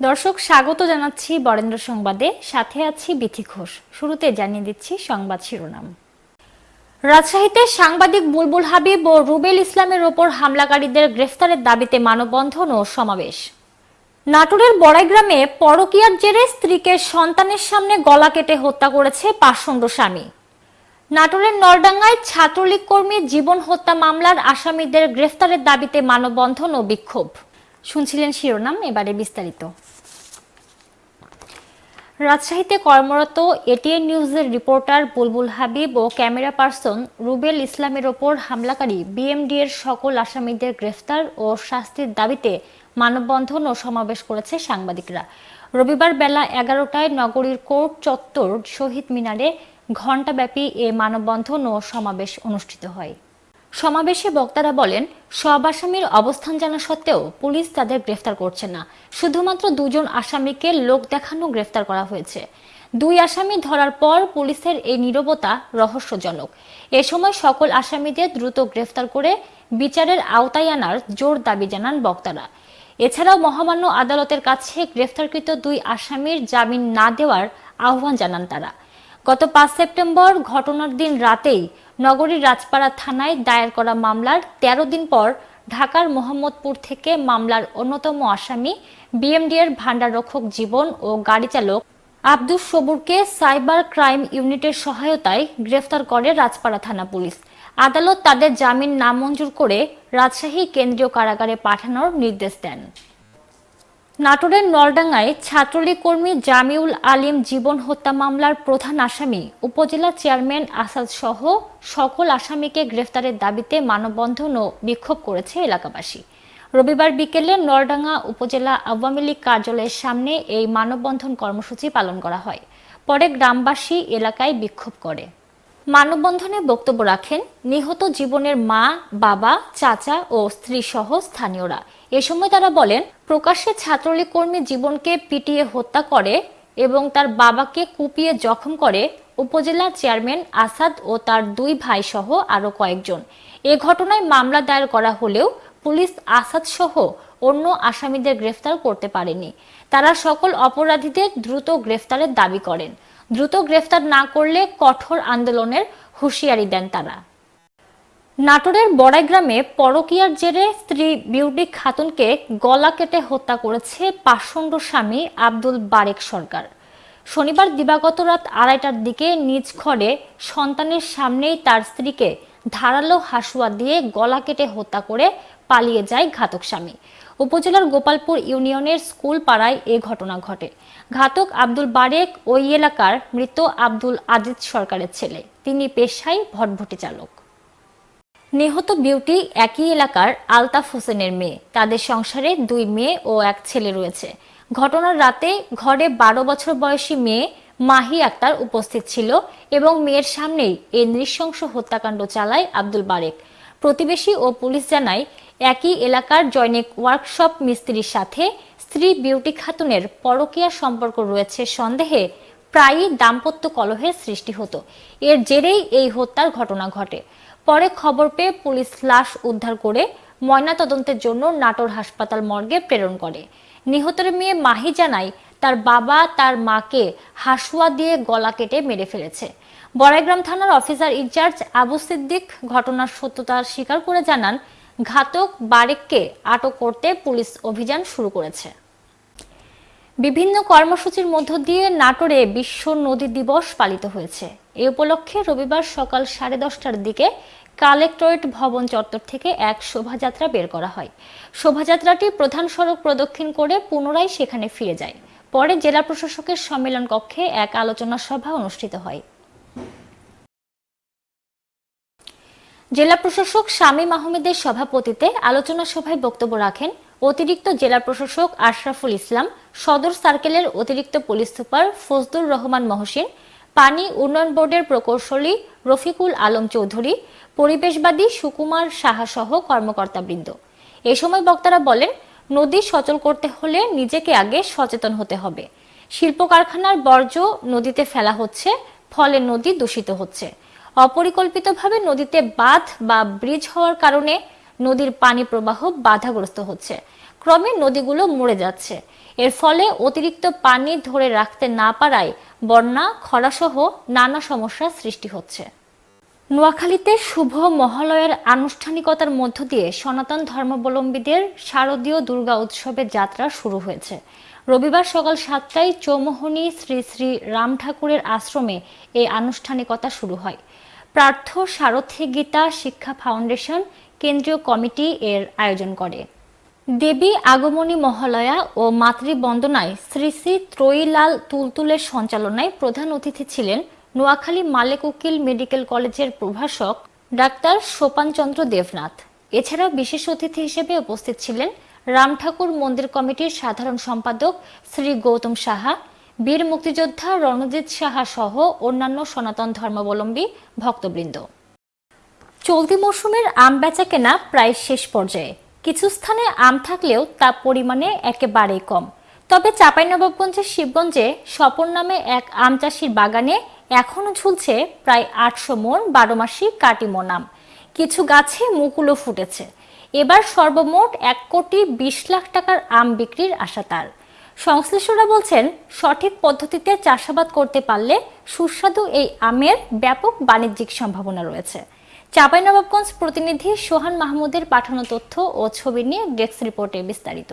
দর্শক, স্বাগত জানাচ্ছি বরেন্দ্র সংবাদে। সাথে আছি বিথি ঘোষ। শুরুতে জানিয়ে দিচ্ছি সংবাদ শিরোনাম। রাজশাহীতে সাংবাদিক বুলবুল হাবিব ও রুবেল ইসলামের ওপর হামলাকারীদের গ্রেফতারের দাবিতে মানববন্ধন ও সমাবেশ। নাটোরের বড়াইগ্রামে পরকীয়ার জেরে স্ত্রীকে সন্তানের সামনে গলা কেটে হত্যা করেছে পাষণ্ড স্বামী। নাটোরের নলডাঙ্গায় ছাত্রলীগ কর্মী জীবন হত্যা মামলার আসামিদের গ্রেফতারের দাবিতে মানববন্ধন ও বিক্ষোভ। শুনছিলেন শিরোনাম, এবারে বিস্তারিত। রাজশাহীতে কর্মরত এটিএন নিউজের রিপোর্টার বুলবুল হাবিব ও ক্যামেরা পার্সন রুবেল ইসলামের ওপর হামলাকারী বিএমডি এর সকল আসামিদের গ্রেফতার ও শাস্তির দাবিতে মানববন্ধন ও সমাবেশ করেছে সাংবাদিকরা। রবিবার বেলা এগারোটায় নগরীর কোর্ট চত্বর শহীদ মিনারে ঘণ্টাব্যাপী এ মানববন্ধন ও সমাবেশ অনুষ্ঠিত হয়। সমাবেশে বক্তারা বলেন, সব আসামির অবস্থান জানা সত্ত্বেও পুলিশ তাদের গ্রেফতার করছে না। শুধুমাত্র দুজন আসামিকে লোক দেখানো গ্রেফতার করা হয়েছে। দুই আসামি ধরার পর পুলিশের এই নীরবতা রহস্যজনক। এ সময় সকল আসামিদের দ্রুত গ্রেফতার করে বিচারের আওতায় আনার জোর দাবি জানান বক্তারা। এছাড়াও মহামান্য আদালতের কাছে গ্রেফতারকৃত দুই আসামির জামিন না দেওয়ার আহ্বান জানান তারা। গত পাঁচ সেপ্টেম্বর ঘটনার দিন রাতেই নগরীর রাজপাড়া থানায় দায়ের করা মামলার ১৩ দিন পর ঢাকার মোহাম্মদপুর থেকে মামলার অন্যতম আসামি, বিএমডিএর ভাণ্ডাররক্ষক জীবন ও গাড়ি চালক আব্দুস সবুরকে সাইবার ক্রাইম ইউনিটের সহায়তায় গ্রেফতার করে রাজপাড়া থানা পুলিশ। আদালত তাদের জামিন নামঞ্জুর করে রাজশাহী কেন্দ্রীয় কারাগারে পাঠানোর নির্দেশ দেন। নাটোরের নলডাঙ্গায় ছাত্রলীগ কর্মী জামিউল আলিম জীবন হত্যা মামলার প্রধান আসামি, উপজেলা চেয়ারম্যান আসাদ সহ সকল আসামিকে গ্রেফতারের দাবিতে মানববন্ধন ও বিক্ষোভ করেছে এলাকাবাসী। রবিবার বিকেলে নলডাঙ্গা উপজেলা আওয়ামী লীগ কার্যালয়ের সামনে এই মানববন্ধন কর্মসূচি পালন করা হয়। পরে গ্রামবাসী এলাকায় বিক্ষোভ করে। মানববন্ধনে বক্তব্য রাখেন নিহত জীবনের মা, বাবা, চাচা ও স্ত্রী সহ স্থানীয়রা। এ সময় তারা বলেন প্রকাশ্যে ছাত্রলীগ কর্মী জীবনকে পিটিয়ে হত্যা করে এবং তার বাবাকে কুপিয়ে জখম করে উপজেলা চেয়ারম্যান আসাদ ও তার দুই ভাই সহ আরও কয়েকজন। এ ঘটনায় মামলা দায়ের করা হলেও পুলিশ আসাদ সহ অন্য আসামিদের গ্রেফতার করতে পারেনি। তারা সকল অপরাধীদের দ্রুত গ্রেফতারের দাবি করেন। দ্রুত গ্রেফতার না করলে কঠোর আন্দোলনের হুঁশিয়ারি দেন তারা। নাটোরের বড়াইগ্রামে পরকিয়ার জেরে স্ত্রী বিউটি খাতুনকে গলা কেটে হত্যা করেছে পাষণ্ড স্বামী আব্দুল বারেক সরকার। শনিবার দিবাগত রাত আড়াইটার দিকে নিজ ঘরে সন্তানের সামনেই তার স্ত্রীকে ধারালো হাসুয়া দিয়ে গলা কেটে হত্যা করে পালিয়ে যায় ঘাতক স্বামী। উপজেলার গোপালপুর ইউনিয়নের স্কুল পাড়ায় এ ঘটনা ঘটে। ঘাতক আব্দুল বারেক ওই এলাকার মৃত আব্দুল আজিজ সরকারের ছেলে। তিনি পেশায় ভটভটি চালক। নিহত বিউটি একই এলাকার আলতাফ হোসেনের মেয়ে। তাদের সংসারে দুই মেয়ে ও এক ছেলে রয়েছে। ঘটনার রাতে ঘরে বারো বছর বয়সী মেয়ে মাহি আক্তার উপস্থিত ছিল এবং মেয়ের সামনেই এই নৃশংস হত্যাকাণ্ড চালায় আব্দুল বারেক। প্রতিবেশী ও পুলিশ জানায়, একই এলাকার জৈনিক ওয়ার্কশপ মিস্ত্রির সাথে স্ত্রী বিউটি খাতুনের পরকীয়া সম্পর্ক রয়েছে সন্দেহে প্রায়ই দাম্পত্য কলহের সৃষ্টি হতো। এর জেরেই এই হত্যার ঘটনা ঘটে। পরে খবর পেয়ে পুলিশ লাশ উদ্ধার করে ময়নাতদন্তের জন্য নাটোর হাসপাতাল মর্গে প্রেরণ করে। নিহতের মেয়ে মাহি জানায় তার বাবা তার মাকে হাসুয়া দিয়ে গলা কেটে মেরে ফেলেছে। বড়াইগ্রাম থানার অফিসার ইনচার্জ আবু সিদ্দিক ঘটনার সত্যতা স্বীকার করে জানান, ঘাতক বারেককে আটক করতে পুলিশ অভিযান শুরু করেছে। বিভিন্ন কর্মসূচির মধ্য দিয়ে নাটোরে বিশ্ব নদী দিবস পালিত হয়েছে। এ উপলক্ষে রবিবার সকাল সাড়ে দশটার দিকে কালেক্টরেট ভবন চত্বর থেকে এক শোভাযাত্রা বের করা হয়। শোভাযাত্রাটি প্রধান সড়ক প্রদক্ষিণ করে পুনরায় সেখানে ফিরে যায়। পরে জেলা প্রশাসকের সম্মেলন কক্ষে এক আলোচনা সভা অনুষ্ঠিত হয়। জেলা প্রশাসক শামীম আহমেদের সভাপতিতে আলোচনা সভায় বক্তব্য রাখেন অতিরিক্ত জেলা প্রশাসক আশরাফুল ইসলাম, সদর সার্কেলের অতিরিক্ত পুলিশ সুপার ফজদুর রহমান মহসিন, পানি উন্নয়ন বোর্ডের প্রকৌশলী রফিকুল আলম চৌধুরী, পরিবেশবাদী সুকুমার সাহা সহ কর্মকর্তাবৃন্দ এ সময় বক্তারা বলেন, নদী সচল করতে হলে নিজেকে আগে সচেতন হতে হবে। শিল্প কারখানার বর্জ্য নদীতে ফেলা হচ্ছে, ফলে নদী দূষিত হচ্ছে। অপরিকল্পিতভাবে নদীতে বাঁধ বা ব্রিজ হওয়ার কারণে নদীর পানি প্রবাহ বাধাগ্রস্ত হচ্ছে। ক্রমে নদীগুলো মরে যাচ্ছে। এর ফলে অতিরিক্ত পানি ধরে রাখতে না পারায় বন্যা, খরাসহ নানা সমস্যার সৃষ্টি হচ্ছে। নোয়াখালীতে শুভ মহালয়ের আনুষ্ঠানিকতার মধ্য দিয়ে সনাতন ধর্মাবলম্বীদের শারদীয় দুর্গা উৎসবের যাত্রা শুরু হয়েছে। রবিবার সকাল সাতটায় চৌমোহনী শ্রী শ্রী রাম ঠাকুরের আশ্রমে এই আনুষ্ঠানিকতা শুরু হয়। প্রার্থ সারথী গীতা শিক্ষা ফাউন্ডেশন কেন্দ্রীয় কমিটি এর আয়োজন করে। দেবী আগমনী মহালয়া ও মাতৃবন্দনায় শ্রী শ্রী ত্রয়ীলাল তুলতুলের সঞ্চালনায় প্রধান অতিথি ছিলেন নোয়াখালী মালেক উকিল মেডিকেল কলেজের প্রভাষক ডাক্তার সোপানচন্দ্র দেবনাথ। এছাড়া বিশেষ অতিথি হিসেবে উপস্থিত ছিলেন রাম ঠাকুর মন্দির কমিটির সাধারণ সম্পাদক শ্রী গৌতম সাহা, বীর মুক্তিযোদ্ধা রণজিৎ সাহা সহ অন্যান্য সনাতন ধর্মাবলম্বী ভক্তবৃন্দ। চলতি মৌসুমের আম বেচা কেনা প্রায় শেষ পর্যায়ে। কিছু স্থানে আম থাকলেও তা পরিমাণে একেবারেই কম। তবে চাঁপাইনবাবগঞ্জের শিবগঞ্জে স্বপন নামে এক আম চাষির বাগানে এখনও ঝুলছে প্রায় আটশো মন বারো মাসি কাটিমন আম। কিছু গাছে মুকুলও ফুটেছে। এবার সর্বমোট এক কোটি বিশ লাখ টাকার আম বিক্রির আশা তার। সংশ্লিষ্টরা বলছেন, সঠিক পদ্ধতিতে চাষাবাদ করতে পারলে সুস্বাদু এই আমের ব্যাপক বাণিজ্যিক সম্ভাবনা রয়েছে। চাঁপাইনবাবগঞ্জ প্রতিনিধি সোহান মাহমুদের পাঠানো তথ্য ও ছবি নিয়ে ডেস্ক রিপোর্টে বিস্তারিত।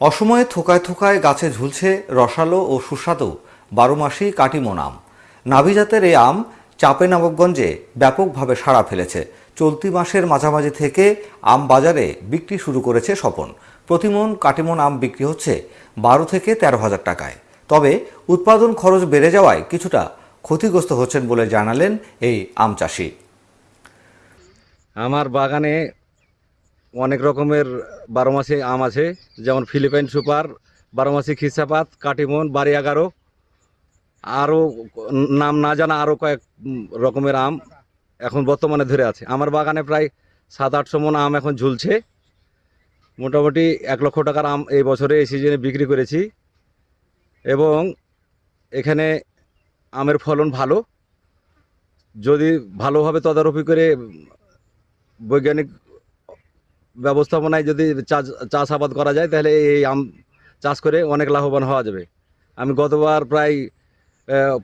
অসময়ে থোকায় থোকায় গাছে ঝুলছে রসালো ও সুস্বাদু বারো মাসি কাটিমন আম নাভিজাতের এই আম চাপে নবাবগঞ্জে ব্যাপকভাবে সাড়া ফেলেছে। চলতি মাসের মাঝামাঝি থেকে আম বাজারে বিক্রি শুরু করেছে স্বপন। প্রতিমন কাটিমন আম বিক্রি হচ্ছে বারো থেকে তেরো হাজার টাকায়। তবে উৎপাদন খরচ বেড়ে যাওয়ায় কিছুটা ক্ষতিগ্রস্ত হচ্ছেন বলে জানালেন এই আম চাষি। আমার বাগানে অনেক রকমের বারো মাসে আম আছে, যেমন ফিলিপাইন সুপার, বারো মাসি খিসাপাত কাটিমন বাড়ি এগারো আরও নাম না জানা আরও কয়েক রকমের আম এখন বর্তমানে ধরে আছে। আমার বাগানে প্রায় সাত আটশো মন আম এখন ঝুলছে। মোটামুটি এক লক্ষ টাকার আম এই বছরে এই সিজনে বিক্রি করেছি। এবং এখানে আমের ফলন ভালো। যদি ভালোভাবে তদারকি করে বৈজ্ঞানিক ব্যবস্থাপনায় যদি চাষ, চাষাবাদ করা যায়, তাহলে এই আম চাষ করে অনেক লাভবান হওয়া যাবে। আমি গতবার প্রায়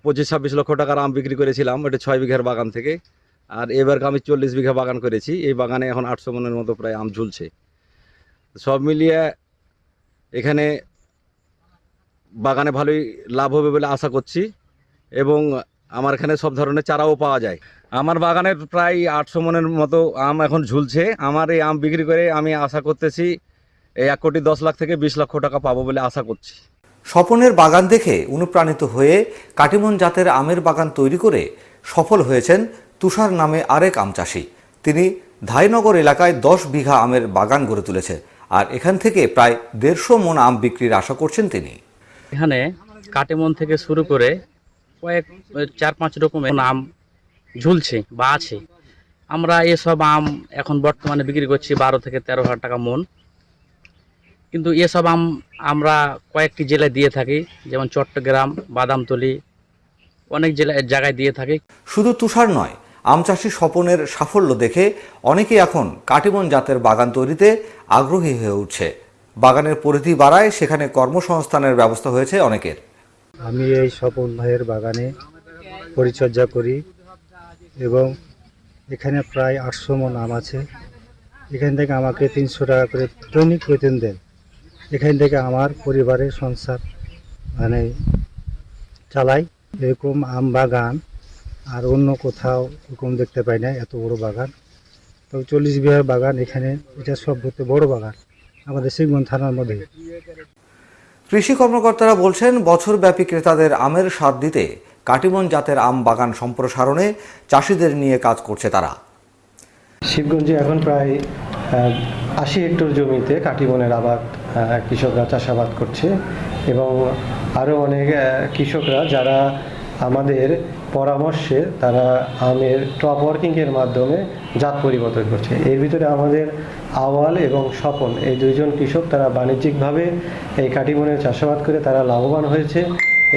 পঁচিশ ছাব্বিশ লক্ষ টাকার আম বিক্রি করেছিলাম এটা ছয় বিঘার বাগান থেকে। আর এবার আমি চল্লিশ বিঘা বাগান করেছি, এই বাগানে এখন আটশো মনের মতো প্রায় আম ঝুলছে। সব মিলিয়ে এখানে বাগানে ভালোই লাভ হবে বলে আশা করছি। এবং আমার এখানে সব ধরনের চারাও পাওয়া যায়। আমার বাগানের প্রায় আটশো মনের মতো আম এখন ঝুলছে। আমার এই আম বিক্রি করে আমি আশা করতেছি এই এক কোটি দশ লাখ থেকে বিশ লক্ষ টাকা পাবো বলে আশা করছি। স্বপনের বাগান দেখে অনুপ্রাণিত হয়ে কাটিমন জাতের আমের বাগান তৈরি করে সফল হয়েছেন তুষার নামে আরেক আম চাষি। তিনি ধাইনগর এলাকায় দশ বিঘা আমের বাগান গড়ে তুলেছে আর এখান থেকে প্রায় দেড়শো মন আম বিক্রির আশা করছেন তিনি। এখানে কাটিমন থেকে শুরু করে কয়েক চার, পাঁচ রকমের আম ঝুলছে বা আছে। আমরা এসব আম এখন বর্তমানে বিক্রি করছি বারো থেকে তেরো হাজার টাকা মন। কিন্তু এসব আম আমরা কয়েকটি জেলায় দিয়ে থাকি, যেমন চট্টগ্রাম, বাদামতলি, অনেক জেলায় জায়গায় দিয়ে থাকি। শুধু তুষার নয়, আম চাষি স্বপনের সাফল্য দেখে অনেকেই এখন কাটিমন জাতের বাগান তৈরিতে আগ্রহী হয়ে উঠছে। বাগানের পরিধি বাড়ায় সেখানে কর্মসংস্থানের ব্যবস্থা হয়েছে অনেকের। আমি এই স্বপন ভাইয়ের বাগানে পরিচর্যা করি এবং এখানে প্রায় আটশো মন আম আছে। এখান থেকে আমাকে তিনশো টাকা করে দৈনিক বেতন দেন। এখান থেকে আমার পরিবারের সংসার মানে চালাই। এরকম আম বাগান আর অন্য কোথাও এরকম দেখতে পাই না, এত বড় বাগান। তো চল্লিশ বিঘার বাগান এখানে, এটা সব বড় বাগান। আমাদের শিবগঞ্জ থানার মধ্যে। কৃষি কর্মকর্তারা বলছেন, বছরব্যাপী ক্রেতাদের আমের স্বাদ দিতে কাটিমন জাতের আম বাগান সম্প্রসারণে চাষিদের নিয়ে কাজ করছে তারা। শিবগঞ্জে এখন প্রায় আশি হেক্টর জমিতে কাটিমনের আবাদ কৃষকরা চাষাবাদ করছে এবং আরও অনেক কৃষকরা যারা আমাদের পরামর্শে তারা আমের টপ ওয়ার্কিংয়ের মাধ্যমে জাত পরিবর্তন করছে। এর ভিতরে আমাদের আওয়াল এবং স্বপন, এই দুইজন কৃষক তারা বাণিজ্যিকভাবে এই কাটিবনের চাষাবাদ করে তারা লাভবান হয়েছে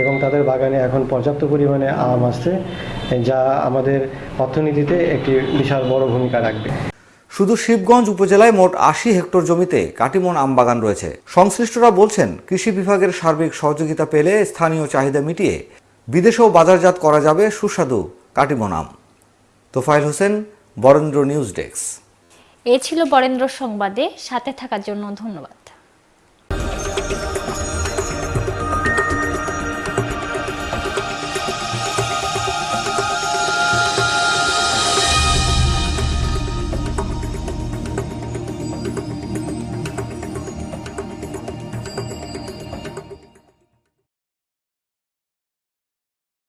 এবং তাদের বাগানে এখন পর্যাপ্ত পরিমাণে আম আসছে, যা আমাদের অর্থনীতিতে একটি বিশাল বড় ভূমিকা রাখবে। শুধু শিবগঞ্জ উপজেলায় মোট আশি হেক্টর জমিতে কাটিমন আম বাগান রয়েছে। সংশ্লিষ্টরা বলছেন, কৃষি বিভাগের সার্বিক সহযোগিতা পেলে স্থানীয় চাহিদা মিটিয়ে বিদেশেও বাজারজাত করা যাবে সুস্বাদু কাটিমনাম তোফাইল হোসেন, বরেন্দ্র নিউজ ডেস্ক। এ ছিল বরেন্দ্র সংবাদে, সাথে থাকার জন্য ধন্যবাদ।